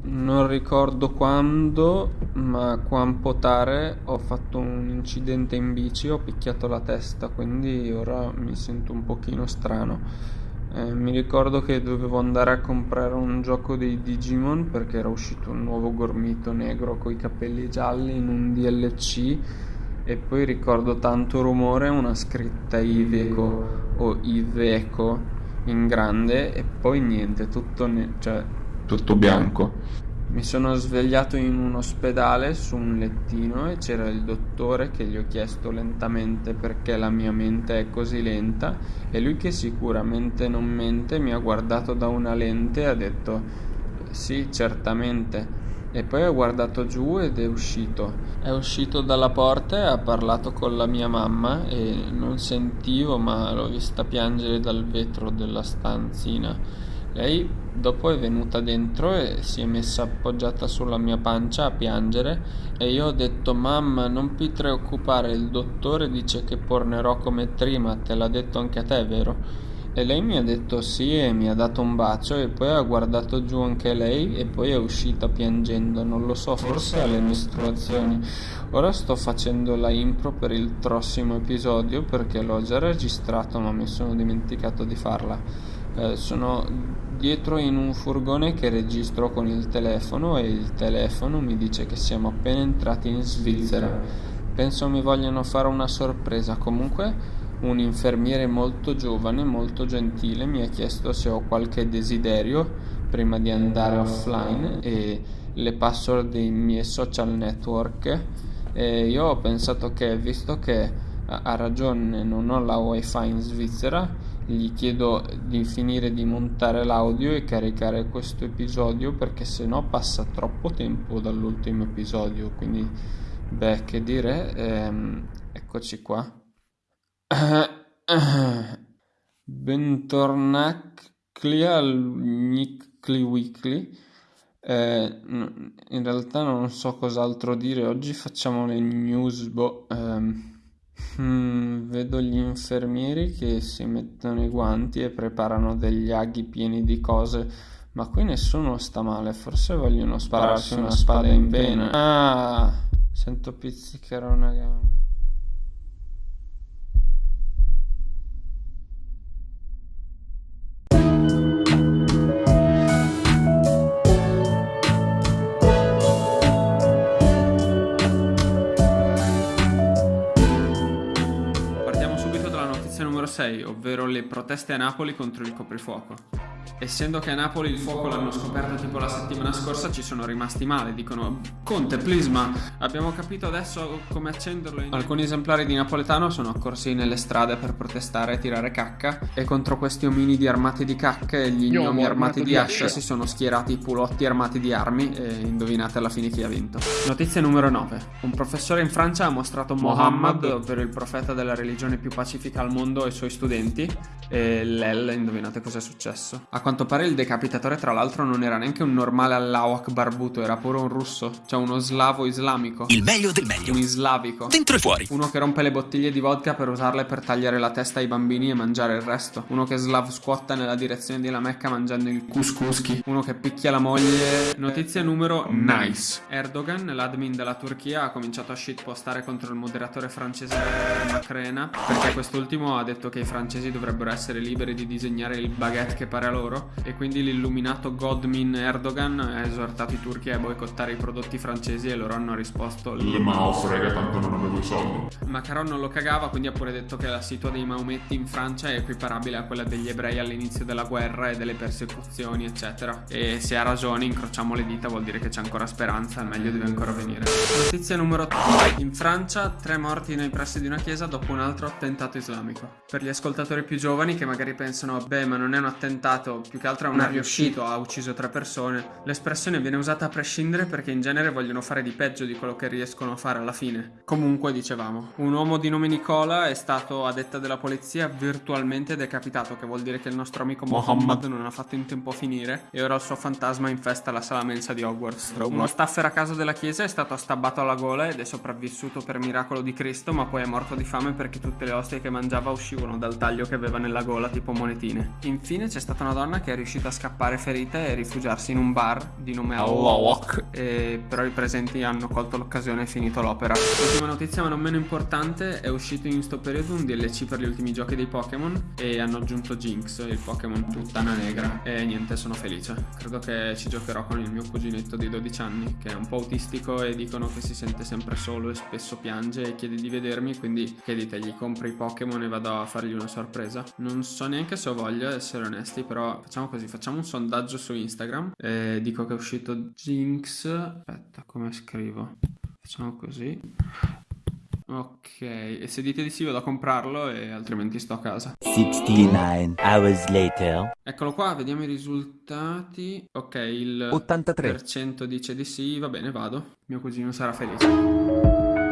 Non ricordo quando, ma quampotare ho fatto un incidente in bici, ho picchiato la testa, quindi ora mi sento un pochino strano. Eh, mi ricordo che dovevo andare a comprare un gioco dei Digimon perché era uscito un nuovo gormito negro con i capelli gialli in un DLC e poi ricordo tanto rumore, una scritta Iveco o Iveco in grande e poi niente, tutto, ne- cioè, tutto bianco. Mi sono svegliato in un ospedale su un lettino e c'era il dottore che gli ho chiesto lentamente perché la mia mente è così lenta e lui che sicuramente non mente mi ha guardato da una lente e ha detto sì, certamente. E poi ha guardato giù ed è uscito. È uscito dalla porta e ha parlato con la mia mamma e non sentivo ma l'ho vista piangere dal vetro della stanzina. Lei dopo è venuta dentro e si è messa appoggiata sulla mia pancia a piangere e io ho detto mamma non ti preoccupare il dottore dice che tornerò come prima te l'ha detto anche a te vero? E lei mi ha detto sì e mi ha dato un bacio e poi ha guardato giù anche lei e poi è uscita piangendo, non lo so, forse alle mestruazioni. Ora sto facendo la impro per il prossimo episodio perché l'ho già registrato ma mi sono dimenticato di farla. Eh, sono dietro in un furgone che registro con il telefono e il telefono mi dice che siamo appena entrati in Svizzera. Penso mi vogliano fare una sorpresa. Comunque un infermiere molto giovane, molto gentile mi ha chiesto se ho qualche desiderio prima di andare offline e le password dei miei social network e io ho pensato che visto che ha ragione, non ho la wifi in Svizzera gli chiedo di finire di montare l'audio e caricare questo episodio perché se no passa troppo tempo dall'ultimo episodio quindi beh che dire ehm, eccoci qua. Bentornati al Nickly Weekly. Eh, in realtà non so cos'altro dire oggi facciamo le news boh, ehm Mm, vedo gli infermieri che si mettono i guanti e preparano degli aghi pieni di cose, ma qui nessuno sta male, forse vogliono spararsi una spada in vena. Ah, sento pizzicare una gamba. 6, ovvero le proteste a Napoli contro il coprifuoco. Essendo che a Napoli il fuoco l'hanno scoperto tipo la settimana scorsa ci sono rimasti male, dicono Conte please ma abbiamo capito adesso come accenderlo in... Alcuni esemplari di napoletano sono accorsi nelle strade per protestare e tirare cacca e contro questi ominidi armati di cacca e gli gnomi armati di ascia si sono schierati i pulotti armati di armi e indovinate alla fine chi ha vinto. Notizia numero 9. Un professore in Francia ha mostrato Mohammed, ovvero il profeta della religione più pacifica al mondo ai suoi studenti e l'El, indovinate cosa è successo. A quanto pare il decapitatore tra l'altro non era neanche un normale Allahwak barbuto, era pure un russo, cioè uno slavo islamico. Il meglio del meglio. Un islavico. Dentro e fuori. Uno che rompe le bottiglie di vodka per usarle per tagliare la testa ai bambini e mangiare il resto. Uno che slav squatta nella direzione di La Mecca mangiando il couscouski. Uno che picchia la moglie. Notizia numero nice. Erdogan, l'admin della Turchia, ha cominciato a shitpostare contro il moderatore francese Macrena perché quest'ultimo ha detto che i francesi dovrebbero essere liberi di disegnare il baguette che pare a loro e quindi l'illuminato Godmin Erdogan ha esortato i turchi a boicottare i prodotti francesi e loro hanno risposto Le ma frega tanto non avevo i soldi. Macron non lo cagava quindi ha pure detto che la situa dei Maometti in Francia è equiparabile a quella degli ebrei all'inizio della guerra e delle persecuzioni eccetera e se ha ragione incrociamo le dita vuol dire che c'è ancora speranza il meglio deve ancora venire. Notizia numero 3 in Francia tre morti nei pressi di una chiesa dopo un altro attentato islamico. Per gli ascoltatori più giovani che magari pensano beh ma non è un attentato più che altro non è riuscito, ha ucciso tre persone. L'espressione viene usata a prescindere perché in genere vogliono fare di peggio di quello che riescono a fare alla fine. Comunque, dicevamo, un uomo di nome Nicola è stato, a detta della polizia, virtualmente decapitato, che vuol dire che il nostro amico Mohammed non ha fatto in tempo a finire e ora il suo fantasma infesta la sala mensa di Hogwarts. Uno staffer a caso della chiesa è stato stabbato alla gola ed è sopravvissuto per miracolo di Cristo, ma poi è morto di fame perché tutte le ostie che mangiava uscivano dal taglio che aveva nella gola tipo monetine. Infine c'è stata una donna persona che è riuscita a scappare ferita e rifugiarsi in un bar di nome Alok. e però i presenti hanno colto l'occasione e finito l'opera. L'ultima notizia ma non meno importante è uscito in questo periodo un DLC per gli ultimi giochi dei Pokémon e hanno aggiunto Jinx, il Pokémon puttana negra e niente sono felice. Credo che ci giocherò con il mio cuginetto di 12 anni che è un po' autistico e dicono che si sente sempre solo e spesso piange e chiede di vedermi quindi che dite gli compri i Pokémon e vado a fargli una sorpresa. Non so neanche se ho voglia essere onesti però facciamo così, facciamo un sondaggio su Instagram e dico che è uscito Jinx aspetta come scrivo facciamo così Ok, e se dite di sì vado a comprarlo e altrimenti sto a casa. 69 hours later. Eccolo qua, vediamo i risultati. Ok, il 83. per cento dice di sì, va bene, vado. Mio cugino sarà felice.